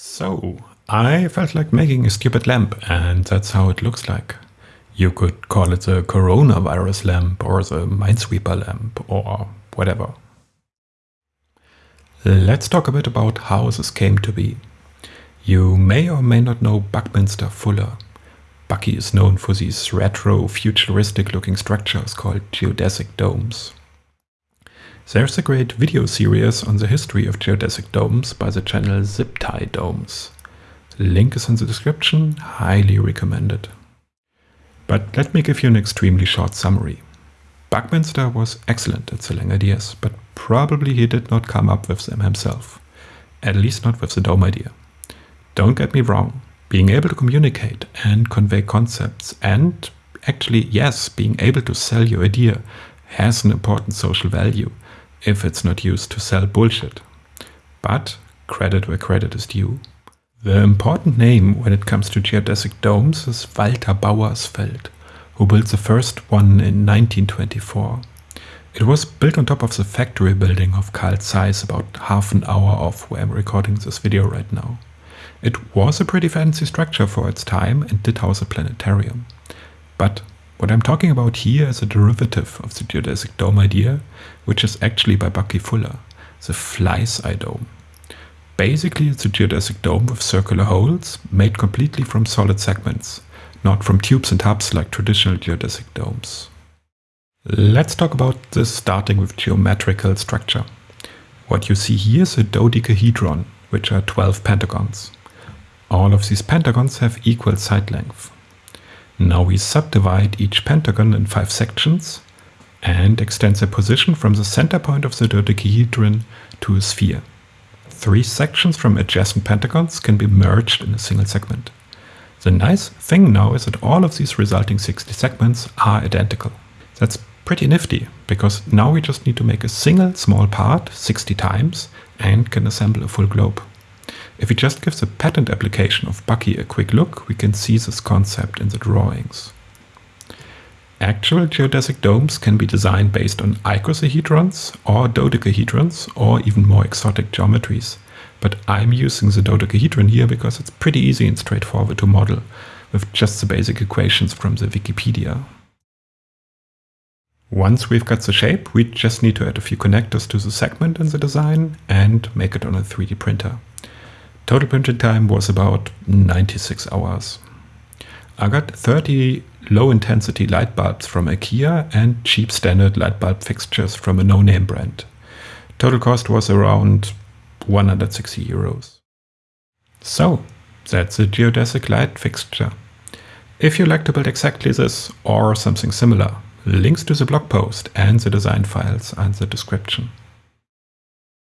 So, I felt like making a stupid lamp and that's how it looks like. You could call it the coronavirus lamp or the minesweeper lamp or whatever. Let's talk a bit about how this came to be. You may or may not know Buckminster Fuller. Bucky is known for these retro, futuristic looking structures called geodesic domes. There's a great video series on the history of geodesic domes by the channel ZipTie Domes. Link is in the description, highly recommended. But let me give you an extremely short summary. Buckminster was excellent at selling ideas, but probably he did not come up with them himself. At least not with the dome idea. Don't get me wrong, being able to communicate and convey concepts and actually, yes, being able to sell your idea has an important social value if it's not used to sell bullshit. But credit where credit is due. The important name when it comes to geodesic domes is Walter Bauersfeld, who built the first one in 1924. It was built on top of the factory building of Carl Zeiss about half an hour off where I'm recording this video right now. It was a pretty fancy structure for its time and did house a planetarium. But what I'm talking about here is a derivative of the geodesic dome idea, which is actually by Bucky Fuller, the Fly's Eye Dome. Basically, it's a geodesic dome with circular holes made completely from solid segments, not from tubes and hubs like traditional geodesic domes. Let's talk about this starting with geometrical structure. What you see here is a dodecahedron, which are 12 pentagons. All of these pentagons have equal side length. Now we subdivide each pentagon in five sections and extend their position from the center point of the dodecahedron to a sphere. Three sections from adjacent pentagons can be merged in a single segment. The nice thing now is that all of these resulting 60 segments are identical. That's pretty nifty, because now we just need to make a single small part 60 times and can assemble a full globe. If we just give the patent application of Bucky a quick look, we can see this concept in the drawings. Actual geodesic domes can be designed based on icosahedrons or dodecahedrons or even more exotic geometries. But I'm using the dodecahedron here because it's pretty easy and straightforward to model with just the basic equations from the Wikipedia. Once we've got the shape, we just need to add a few connectors to the segment in the design and make it on a 3D printer. Total printing time was about 96 hours. I got 30 low intensity light bulbs from IKEA and cheap standard light bulb fixtures from a no-name brand. Total cost was around 160 euros. So, that's a geodesic light fixture. If you like to build exactly this or something similar, links to the blog post and the design files are in the description.